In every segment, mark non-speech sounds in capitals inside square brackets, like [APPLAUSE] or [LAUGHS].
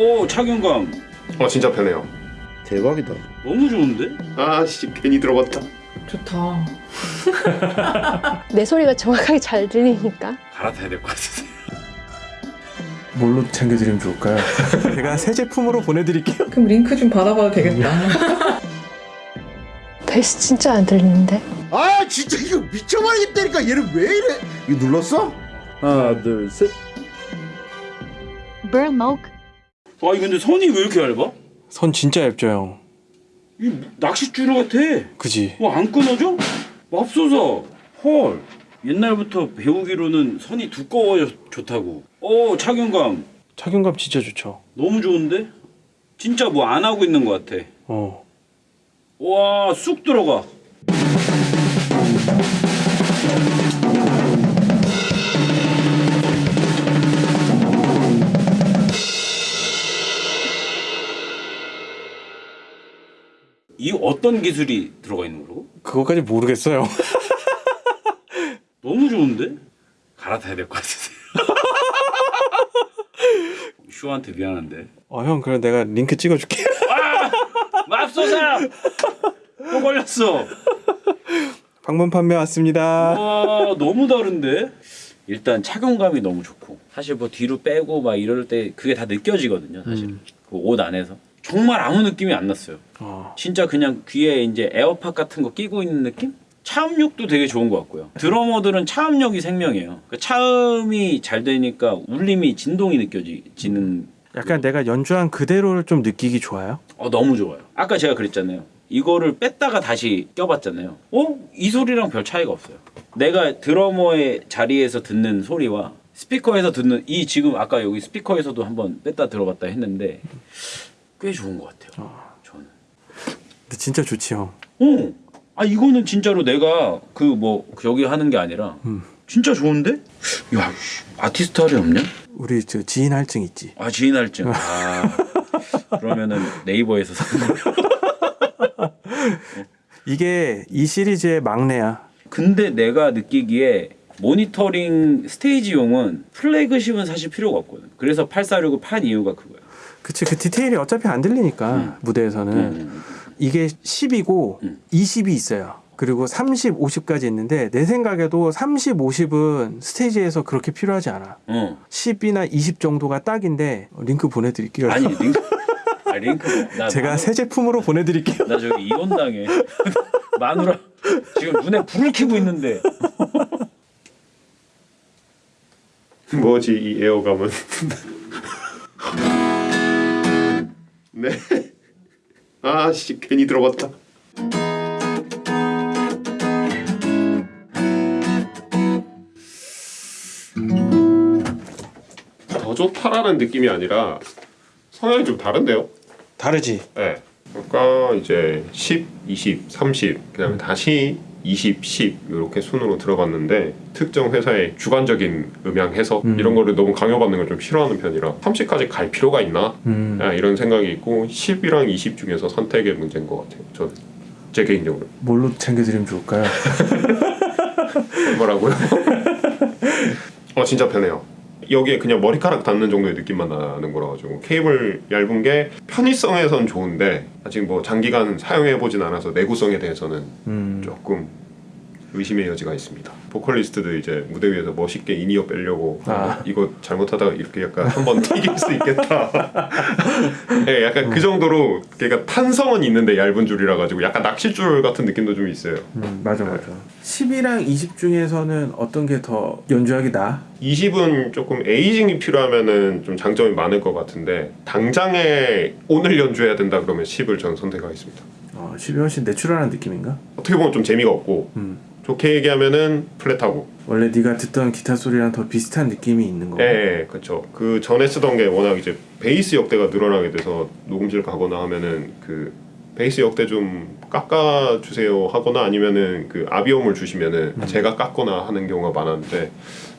오 착용감 어 진짜 편해요. 대박이다. 너무 좋은데? 아씨 괜히 들어봤다. 좋다. [LAUGHS] 내 소리가 정확하게 잘 들리니까 갈아타야 될 것 같은데 뭘로 챙겨드리면 좋을까요? [LAUGHS] 제가 새 제품으로 보내드릴게요. 그럼 링크 좀 받아봐도 되겠다. [LAUGHS] 베이스 진짜 안 들리는데 아 진짜 이거 미쳐버리겠다니까 얘는 왜 이래? 이거 눌렀어? 하나 둘 셋. Burmoke 와 이거 근데 선이 왜 이렇게 얇아? 선 진짜 얇죠 형. 이 낚싯줄 같아 그지? 와안 끊어져? 맙소사 헐 옛날부터 배우기로는 선이 두꺼워야 좋다고 오 착용감 착용감 진짜 좋죠. 너무 좋은데? 진짜 뭐 안 하고 있는 것 같아 어. 와 쑥 들어가 이 어떤 기술이 들어가 있는 거라고? 그거까지 모르겠어요. [LAUGHS] 너무 좋은데? 갈아타야 될 것 같은데 [LAUGHS] 슈한테 미안한데 어 형 그럼 내가 링크 찍어줄게. 맙소사 또 걸렸어 방문 판매 왔습니다. 와 너무 다른데 일단 착용감이 너무 좋고 사실 뭐 뒤로 빼고 막 이럴 때 그게 다 느껴지거든요 사실 음. 그옷 안에서 정말 아무 느낌이 안 났어요 어. 진짜 그냥 귀에 이제 에어팟 같은 거 끼고 있는 느낌 차음력도 되게 좋은 것 같고요 드러머들은 차음력이 생명이에요 그 차음이 잘 되니까 울림이 진동이 느껴지는 약간 내가 연주한 그대로를 좀 느끼기 좋아요. 어 너무 좋아요. 아까 제가 그랬잖아요. 이거를 뺐다가 다시 껴봤잖아요. 어? 이 소리랑 별 차이가 없어요. 내가 드러머의 자리에서 듣는 소리와 스피커에서 듣는 이 지금 아까 여기 스피커에서도 한번 뺐다 들어봤다 했는데 꽤 좋은 것 같아요. 저는. 근데 진짜 좋지 형. 어. 아 이거는 진짜로 내가 그 뭐 여기 하는 게 아니라 음. 진짜 좋은데? 야 씨, 아티스트 할애 없냐? 우리 저 지인 할증 있지. 아 지인 할증. 아 그러면은 네이버에서 사는 거. [LAUGHS] 이게 이 시리즈의 막내야. 근데 내가 느끼기에 모니터링 스테이지용은 플래그십은 사실 필요가 없거든. 그래서 846을 판 이유가 그거야. 그치 그 디테일이 어차피 안 들리니까 무대에서는 음. 이게 10이고 음. 20이 있어요. 그리고 30, 50까지 있는데 내 생각에도 30, 50은 스테이지에서 그렇게 필요하지 않아. 어. 10이나 20 정도가 딱인데 링크 보내드릴게요. 아니 링크. 아 링크. 나 제가 마누- 새 제품으로 보내드릴게요. 나 저기 이혼 당해. [LAUGHS] 마누라 지금 눈에 불을 켜고 있는데. 뭐지 이 에어감은? [LAUGHS] 네. 아씨 괜히 들어봤다. 더 좋다라는 느낌이 아니라 성향이 좀 다른데요? 다르지. 네. 그러니까 이제 10, 20, 30 그다음에 다시 20, 10 이렇게 순으로 들어갔는데 특정 회사의 주관적인 음향 해석 음. 이런 거를 너무 강요받는 걸 좀 싫어하는 편이라 30까지 갈 필요가 있나 음. 아, 이런 생각이 있고 10이랑 20 중에서 선택의 문제인 것 같아요. 저는 제 개인적으로 뭘로 챙겨드리면 좋을까요? [LAUGHS] 뭐라고요? [LAUGHS] 어 진짜 편해요. 여기에 그냥 머리카락 닿는 정도의 느낌만 나는 거라 가지고 케이블 얇은 게 편의성에선 좋은데 아직 뭐 장기간 사용해 보진 않아서 내구성에 대해서는 음. 조금 의심의 여지가 있습니다. 보컬리스트도 이제 무대 위에서 멋있게 in-ear 빼려고 아. 이거 잘못하다가 이렇게 약간 한번 [LAUGHS] 튀길 수 있겠다. 네, [LAUGHS] 약간 그 정도로 걔가 탄성은 있는데 얇은 줄이라 가지고 약간 낚싯줄 같은 느낌도 좀 있어요. 음, 맞아 맞아. 10이랑 20 중에서는 어떤 게 더 연주하기 나? 20은 조금 aging이 필요하면은 좀 장점이 많을 것 같은데 당장에 오늘 연주해야 된다 그러면 10을 전 선택하겠습니다. 어, 10이 훨씬 내추럴한 느낌인가? 어떻게 보면 좀 재미가 없고 음. 좋게 얘기하면은 플랫하고 원래 네가 듣던 기타 소리랑 더 비슷한 느낌이 있는 거. 예, 예, 그렇죠. 그 전에 쓰던 게 워낙 이제 베이스 역대가 늘어나게 돼서 녹음실 가거나 하면은 그 베이스 역대 좀 깎아 주세요 하거나 아니면은 그 아비옴을 주시면은 제가 깎거나 하는 경우가 많았는데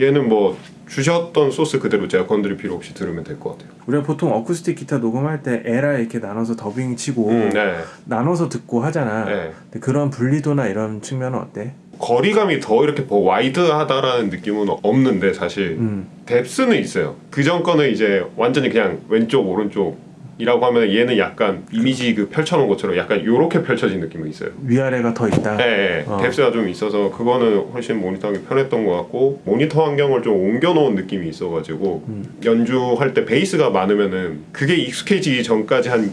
얘는 뭐 주셨던 소스 그대로 제가 건드릴 필요 없이 들으면 될 것 같아요. 우리가 보통 어쿠스틱 기타 녹음할 때 L R 이렇게 나눠서 더빙 치고 음, 네. 나눠서 듣고 하잖아. 네. 그런 분리도나 이런 측면은 어때? 거리감이 더 이렇게 더 wide하다라는 느낌은 없는데 사실 음. depth는 있어요. 그전 거는 이제 완전히 그냥 왼쪽 오른쪽 이라고 하면 얘는 약간 이미지 그 펼쳐놓은 것처럼 약간 요렇게 펼쳐진 느낌이 있어요. 위아래가 더 있다. 네, 네. 어. depth가 좀 있어서 그거는 훨씬 모니터하기 편했던 것 같고 모니터 환경을 좀 옮겨놓은 느낌이 있어가지고 연주할 때 베이스가 많으면은 그게 익숙해지기 전까지 한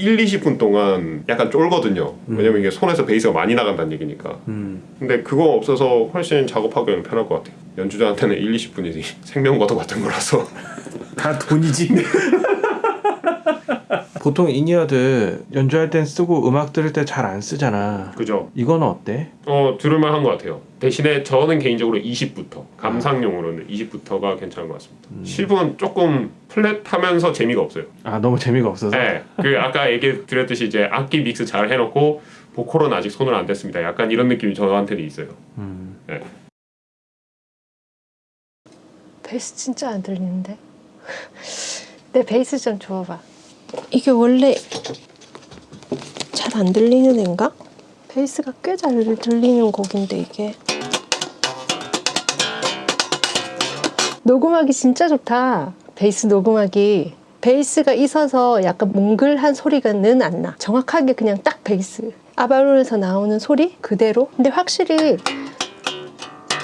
1, 20분 동안 약간 쫄거든요. 왜냐면 이게 손에서 베이스가 많이 나간다는 얘기니까. 음. 근데 그거 없어서 훨씬 작업하기는 편할 것 같아요. 연주자한테는 1, 20분이 생명과도 같은 거라서. 다 돈이지. [LAUGHS] 보통 인이어드 연주할 땐 쓰고 음악 들을 때 잘 안 쓰잖아. 그죠? 이거는 어때? 어 들을만 한것 같아요. 대신에 저는 개인적으로 20부터 감상용으로는 20부터가 괜찮은 것 같습니다. 10은 조금 flat하면서 재미가 없어요. 아 너무 재미가 없어서. 네, 그 아까 얘기 드렸듯이 이제 악기 믹스 잘 해놓고 보컬은 아직 손을 안 댔습니다. 약간 이런 느낌이 저한테는 있어요. 음. 네. 베이스 진짜 안 들리는데? [LAUGHS] 내 베이스 좀 줘봐. 이게 원래 잘 안 들리는 애인가? 베이스가 꽤 잘 들리는 곡인데 이게. 녹음하기 진짜 좋다. 베이스 녹음하기. 베이스가 있어서 약간 몽글한 소리가는 안 나. 정확하게 그냥 딱 베이스. 아바론에서 나오는 소리 그대로. 근데 확실히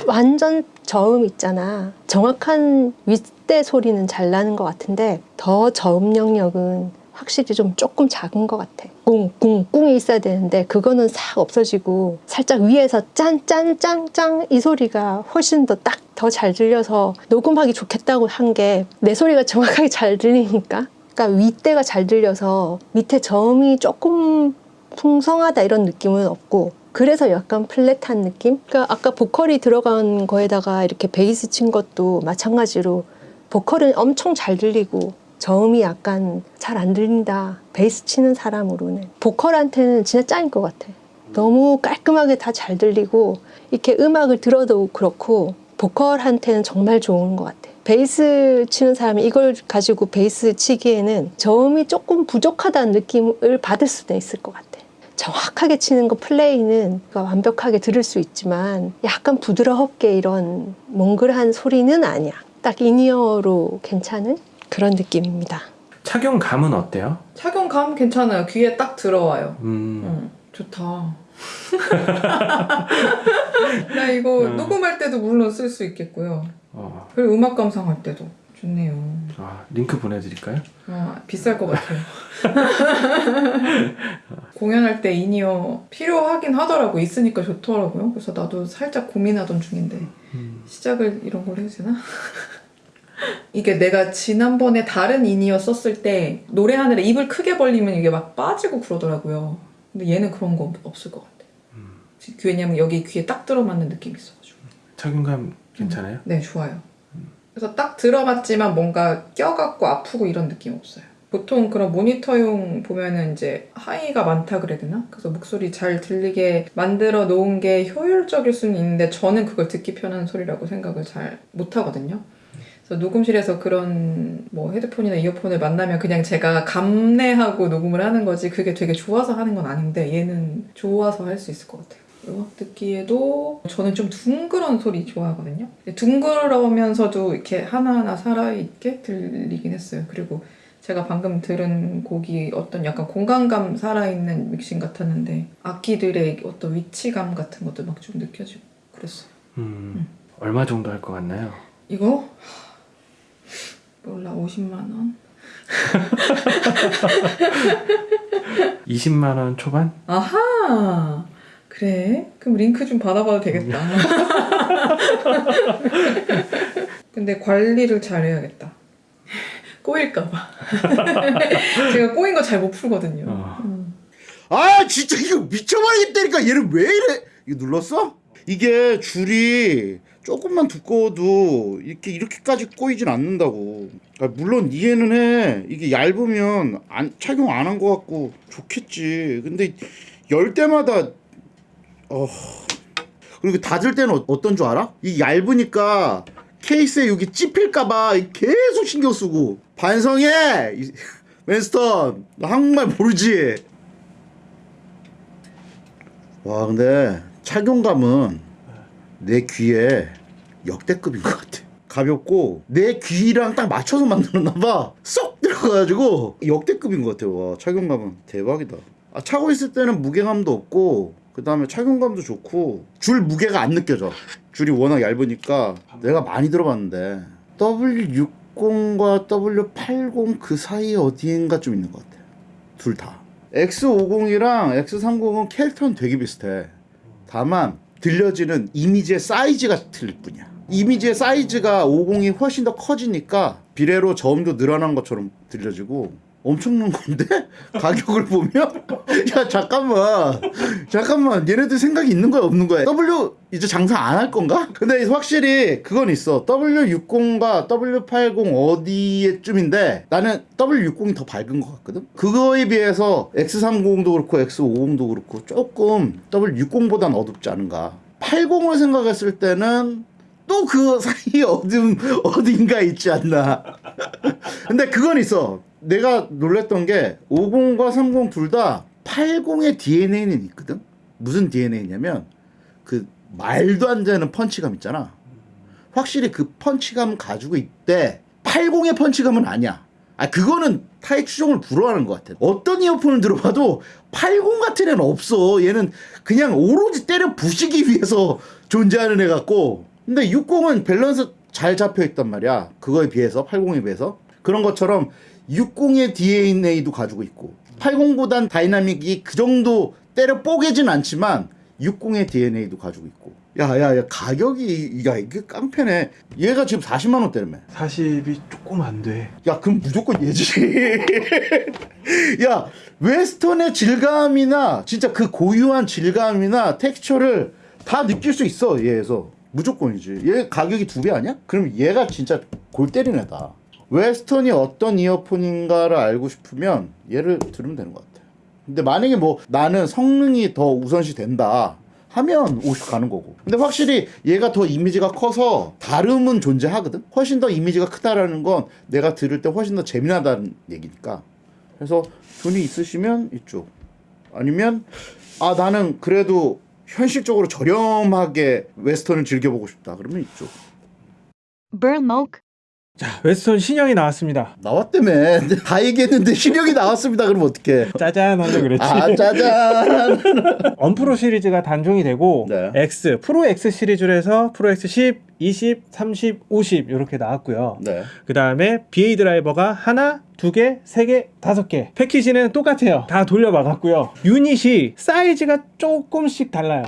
완전 저음 있잖아. 정확한 윗대 소리는 잘 나는 것 같은데 더 저음 영역은 확실히 좀 조금 작은 것 같아. 꿍이 있어야 되는데 그거는 싹 없어지고 살짝 위에서 짠, 짠, 짱, 짱이 소리가 훨씬 더 딱 더 잘 들려서 녹음하기 좋겠다고 한 게 내 소리가 정확하게 잘 들리니까. 그러니까 윗대가 잘 들려서 밑에 저음이 조금 풍성하다 이런 느낌은 없고 그래서 약간 플랫한 느낌? 그러니까 아까 보컬이 들어간 거에다가 이렇게 베이스 친 것도 마찬가지로 보컬은 엄청 잘 들리고 저음이 약간 잘 안 들린다. 베이스 치는 사람으로는 보컬한테는 진짜 짱인 것 같아. 너무 깔끔하게 다 잘 들리고 이렇게 음악을 들어도 그렇고 보컬한테는 정말 좋은 것 같아. 베이스 치는 사람이 이걸 가지고 베이스 치기에는 저음이 조금 부족하다는 느낌을 받을 수도 있을 것 같아. 정확하게 치는 거 플레이는 완벽하게 들을 수 있지만 약간 부드럽게 이런 몽글한 소리는 아니야. 딱 in-ear로 괜찮은 그런 느낌입니다. 착용감은 어때요? 착용감 괜찮아요. 귀에 딱 들어와요. 음. 응, 좋다. [LAUGHS] 나 이거 음. 녹음할 때도 물론 쓸 수 있겠고요. 어. 그리고 음악 감상할 때도 좋네요. 아, 링크 보내드릴까요? 어, 비쌀 것 같아요. [LAUGHS] 공연할 때 in-ear 필요하긴 하더라고 있으니까 좋더라고요. 그래서 나도 살짝 고민하던 중인데 음. 시작을 이런 걸 해도 되나? 이게 내가 지난번에 다른 in-ear 썼을 때 노래하느라 입을 크게 벌리면 이게 막 빠지고 그러더라고요. 근데 얘는 그런 거 없을 것 같아. 왜냐면 여기 귀에 딱 들어맞는 느낌이 있어가지고. 착용감 괜찮아요? 네, 좋아요. 그래서 딱 들어봤지만 뭔가 껴갖고 아프고 이런 느낌 없어요. 보통 그런 모니터용 보면은 이제 high가 많다 그래야 되나? 그래서 목소리 잘 들리게 만들어 놓은 게 효율적일 수는 있는데 저는 그걸 듣기 편한 소리라고 생각을 잘 못하거든요. 그래서 녹음실에서 그런 뭐 헤드폰이나 이어폰을 만나면 그냥 제가 감내하고 녹음을 하는 거지 그게 되게 좋아서 하는 건 아닌데 얘는 좋아서 할 수 있을 것 같아요. 음악 듣기에도 저는 좀 둥그런 소리 좋아하거든요. 둥그러면서도 이렇게 하나하나 살아있게 들리긴 했어요. 그리고 제가 방금 들은 곡이 어떤 약간 공간감 살아있는 믹싱 같았는데 악기들의 어떤 위치감 같은 것도 막 좀 느껴지고 그랬어요. 음. 얼마 정도 할 것 같나요? 이거? 몰라 50만 원? [LAUGHS] 20만 원 초반? 아하 그래? 그럼 링크 좀 받아봐도 되겠다. [LAUGHS] 근데 관리를 잘해야겠다. 꼬일까봐. [LAUGHS] 제가 꼬인 거 잘 못 풀거든요. 어. 음. 아 진짜 이거 미쳐버리겠다니까 얘는 왜 이래 이거 눌렀어? 이게 줄이 조금만 두꺼워도 이렇게 이렇게까지 꼬이진 않는다고 아, 물론 이해는 해 이게 얇으면 안, 착용 안 한 것 같고 좋겠지 근데 열 때마다 어 그리고 닫을 때는 어- 어떤 줄 알아? 이 얇으니까 케이스에 여기 찝힐까봐 계속 신경 쓰고 반성해 이- [LAUGHS] 웬스턴 너 한국말 모르지 와 근데 착용감은 내 귀에 역대급인 것 같아. 가볍고 내 귀랑 딱 맞춰서 만들었나 봐. 쏙 들어가가지고 역대급인 것 같아. 와 착용감은 대박이다. 아 차고 있을 때는 무게감도 없고 그 다음에 착용감도 좋고 줄 무게가 안 느껴져. 줄이 워낙 얇으니까 내가 많이 들어봤는데 W60과 W80 그 사이에 어디인가 좀 있는 것 같아. 둘 다. X50이랑 X30은 캐릭터는 되게 비슷해. 다만 들려지는 이미지의 사이즈가 틀릴 뿐이야. 이미지의 사이즈가 50이 훨씬 더 커지니까 비례로 저음도 늘어난 것처럼 들려지고 엄청난 건데? [LAUGHS] 가격을 보면? [LAUGHS] 야 잠깐만. 잠깐만. 얘네들 생각이 있는 거야 없는 거야? W 이제 장사 안 할 건가? 근데 확실히 그건 있어. W60과 W80 어디에쯤인데 나는 W60이 더 밝은 것 같거든? 그거에 비해서 X30도 그렇고 X50도 그렇고 조금 W60보단 어둡지 않은가? 80을 생각했을 때는 또 그 사이에 [LAUGHS] 어딘 어딘가 있지 않나? 근데 그건 있어. 내가 놀랬던 게 50과 30 둘 다 80의 DNA는 있거든. 무슨 DNA냐면 그 말도 안 되는 펀치감 있잖아. 확실히 그 펀치감 가지고 있대. 80의 펀치감은 아니야. 아 그거는 타의 추종을 불허하는 것 같아. 어떤 이어폰을 들어봐도 80 같은 애는 없어. 얘는 그냥 오로지 때려 부시기 위해서 존재하는 애 같고. 근데 60은 밸런스 잘 잡혀 있단 말이야. 그거에 비해서 80에 비해서 그런 것처럼 60의 DNA도 가지고 있고 80보단 다이나믹이 그 정도 때려 뽀개진 않지만 60의 DNA도 가지고 있고. 야야야 가격이 야 이게 깡패네. 얘가 지금 40만 원대라며. 40이 조금 안 돼. 야 그럼 무조건 얘지 [LAUGHS] 야 Westone의 질감이나 진짜 그 고유한 질감이나 텍스처를 다 느낄 수 있어 얘에서 무조건이지 얘 가격이 두 배 아니야? 그럼 얘가 진짜 골 때리는 애다 Westone이 어떤 이어폰인가를 알고 싶으면 얘를 들으면 되는 것 같아 근데 만약에 뭐 나는 성능이 더 우선시 된다 하면 50 가는 거고. 근데 확실히 얘가 더 이미지가 커서 다름은 존재하거든. 훨씬 더 이미지가 크다라는 건 내가 들을 때 훨씬 더 재미나다는 얘기니까. 그래서 돈이 있으시면 이쪽. 아니면 아 나는 그래도 현실적으로 저렴하게 Westone을 즐겨보고 싶다. 그러면 이쪽. Burmok. 자, Westone 신형이 나왔습니다. 나왔다며. 다 얘기했는데 신형이 나왔습니다. 그러면 어떡해. 짜잔 하려 그랬지. 아 짜잔. [LAUGHS] UM Pro 시리즈가 단종이 되고 네. X, 프로 X 시리즈로 해서 프로 X 10, 20, 30, 50 이렇게 나왔고요. 네. 그 다음에 BA 드라이버가 하나, 두 개, 세 개, 다섯 개. 패키지는 똑같아요. 다 돌려 막았고요. 유닛이 사이즈가 조금씩 달라요.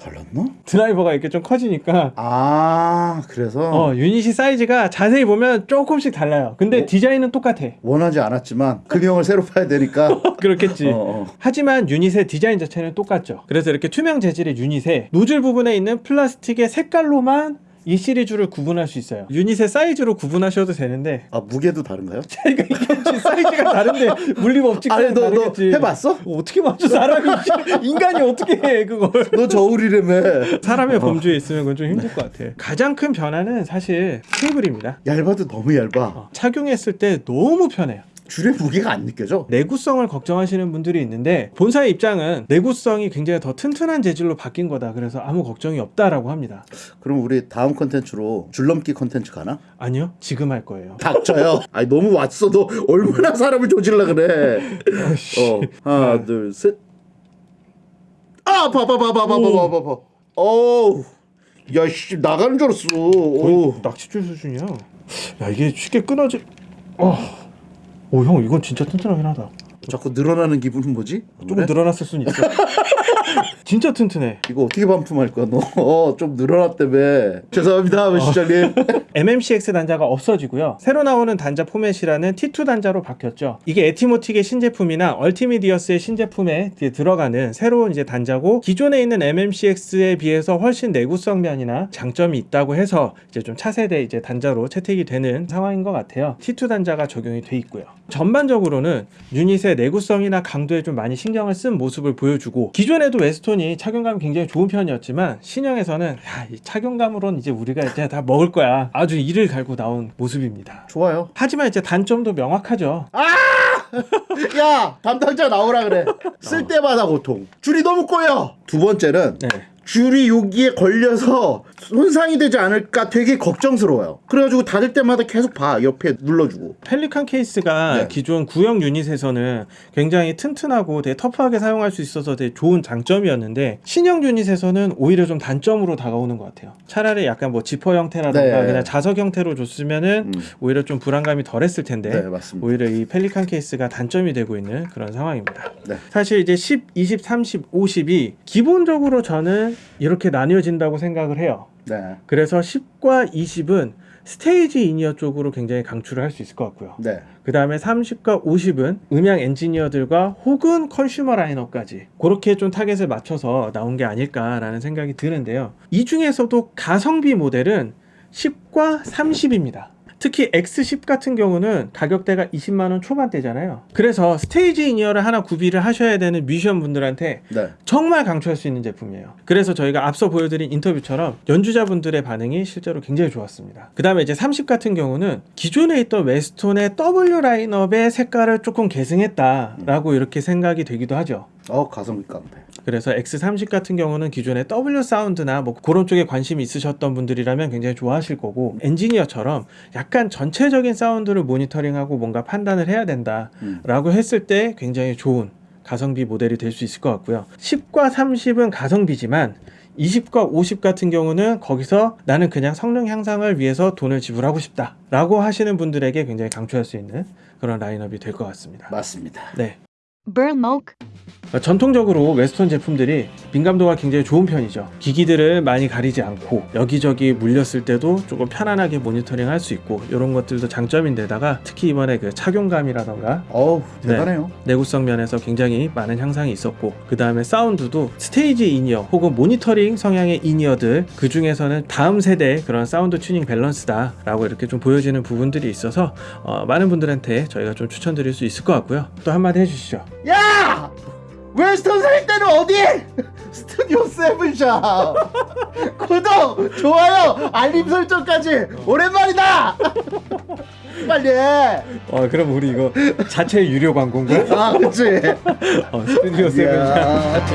달랐나? 드라이버가 이렇게 좀 커지니까 아 그래서 어, 유닛이 사이즈가 자세히 보면 조금씩 달라요. 근데 어? 디자인은 똑같아. 원하지 않았지만 금형을 새로 파야 되니까. [LAUGHS] 그렇겠지. 어, 어. 하지만 유닛의 디자인 자체는 똑같죠. 그래서 이렇게 투명 재질의 유닛에 노즐 부분에 있는 플라스틱의 색깔로만 이 시리즈를 구분할 수 있어요. 유닛의 사이즈로 구분하셔도 되는데 아 무게도 다른가요? [LAUGHS] 차이가 있겠지. 사이즈가 다른데 물리 법칙 아니 너너 다르겠지. 해봤어? 어떻게 맞춰 사람이 [LAUGHS] 인간이 어떻게 해 그걸? 너 저울이라며 사람의 범주에 있으면 그건 좀 힘들 것 같아. 가장 큰 변화는 사실 케이블입니다. 얇아도 너무 얇아 어, 착용했을 때 너무 편해요. 줄의 무게가 안 느껴져 내구성을 걱정하시는 분들이 있는데 본사의 입장은 내구성이 굉장히 더 튼튼한 재질로 바뀐 거다. 그래서 아무 걱정이 없다라고 합니다. 그럼 우리 다음 컨텐츠로 줄넘기 컨텐츠 가나? 아니요, 지금 할 거예요. 닥쳐요 [LAUGHS] 아니 너무 왔어 너 얼마나 사람을 조질라 그래 어 하나 둘셋 아 봐봐 봐봐 봐봐 봐봐 봐봐 어우 야씨 나가는 줄 알았어 어우 낚싯줄 수준이야. 야 이게 쉽게 끊어지. 어. 오 형 이건 진짜 튼튼하긴 하다. 자꾸 늘어나는 기분은 뭐지? 조금 그래? 늘어났을 수는 있어. [LAUGHS] 진짜 튼튼해. 이거 어떻게 반품할 거야 너좀 [LAUGHS] 늘어났다며 죄송합니다 시장님 [LAUGHS] MMCX 단자가 없어지고요. 새로 나오는 단자 포맷이라는 T2 단자로 바뀌었죠. 이게 에티모틱의 신제품이나 얼티미디어스의 신제품에 들어가는 새로운 이제 단자고 기존에 있는 MMCX에 비해서 훨씬 내구성 면이나 장점이 있다고 해서 이제 좀 차세대 이제 단자로 채택이 되는 상황인 것 같아요. T2 단자가 적용이 돼 있고요. 전반적으로는 유닛의 내구성이나 강도에 좀 많이 신경을 쓴 모습을 보여주고 기존에도 Westone이 착용감이 굉장히 좋은 편이었지만 신형에서는 야, 이 착용감으로는 이제 우리가 이제 다 먹을 거야. 아주 이를 갈고 나온 모습입니다. 좋아요 하지만 이제 단점도 명확하죠. [LAUGHS] 야 담당자 나오라 그래 쓸 때마다 고통 줄이 너무 꼬여 두 번째는 네. 줄이 여기에 걸려서 손상이 되지 않을까 되게 걱정스러워요. 그래가지고 닫을 때마다 계속 봐 옆에 눌러주고. Pelican 케이스가 네. 기존 구형 유닛에서는 굉장히 튼튼하고 되게 터프하게 사용할 수 있어서 되게 좋은 장점이었는데 신형 유닛에서는 오히려 좀 단점으로 다가오는 것 같아요. 차라리 약간 뭐 지퍼 형태라던가 네. 그냥 자석 형태로 줬으면은 음. 오히려 좀 불안감이 덜했을 텐데 네 맞습니다. 오히려 이 Pelican 케이스가 단점이 되고 있는 그런 상황입니다. 네. 사실 이제 10, 20, 30, 50이 기본적으로 저는 이렇게 나뉘어진다고 생각을 해요. 네. 그래서 10과 20은 스테이지 in-ear 쪽으로 굉장히 강추를 할 수 있을 것 같고요. 네. 그 다음에 30과 50은 음향 엔지니어들과 혹은 consumer 라인업까지 그렇게 좀 타겟을 맞춰서 나온 게 아닐까라는 생각이 드는데요. 이 중에서도 가성비 모델은 10과 30입니다. 특히 X10 같은 경우는 가격대가 20만 원 초반대잖아요. 그래서 스테이지 in-ear를 하나 구비를 하셔야 되는 뮤지션 분들한테 네. 정말 강추할 수 있는 제품이에요. 그래서 저희가 앞서 보여드린 인터뷰처럼 연주자분들의 반응이 실제로 굉장히 좋았습니다. 그 다음에 이제 30 같은 경우는 기존에 있던 Westone의 W 라인업의 색깔을 조금 계승했다 라고 이렇게 생각이 되기도 하죠. 어 가성비 깡패. 그래서 X30 같은 경우는 기존의 W 사운드나 뭐 그런 쪽에 관심이 있으셨던 분들이라면 굉장히 좋아하실 거고 엔지니어처럼 약간 전체적인 사운드를 모니터링하고 뭔가 판단을 해야 된다 라고 했을 때 굉장히 좋은 가성비 모델이 될 수 있을 것 같고요. 10과 30은 가성비지만 20과 50 같은 경우는 거기서 나는 그냥 성능 향상을 위해서 돈을 지불하고 싶다 라고 하시는 분들에게 굉장히 강추할 수 있는 그런 라인업이 될 것 같습니다. 맞습니다. 네. Burlmoke, 전통적으로 Westone 제품들이 민감도가 굉장히 좋은 편이죠. 기기들을 많이 가리지 않고 여기저기 물렸을 때도 조금 편안하게 모니터링 할 수 있고 이런 것들도 장점인데다가 특히 이번에 그 착용감이라던가 어우 대단해요. 내구성 면에서 굉장히 많은 향상이 있었고 그 다음에 사운드도 스테이지 in-ear 혹은 모니터링 성향의 in-ear들 그 중에서는 다음 세대 그런 사운드 튜닝 밸런스다 라고 이렇게 좀 보여지는 부분들이 있어서 어, 많은 분들한테 저희가 좀 추천드릴 수 있을 것 같고요. 또 한마디 해주시죠. 야! Westone 살 때는 어디? [LAUGHS] 스튜디오 세븐샵 [LAUGHS] 구독, 좋아요, 알림 설정까지 오랜만이다. [LAUGHS] 빨리 해. 어 그럼 우리 이거 자체 유료 광고인 거야? 아, 그치. 어, 스튜디오 세븐 야.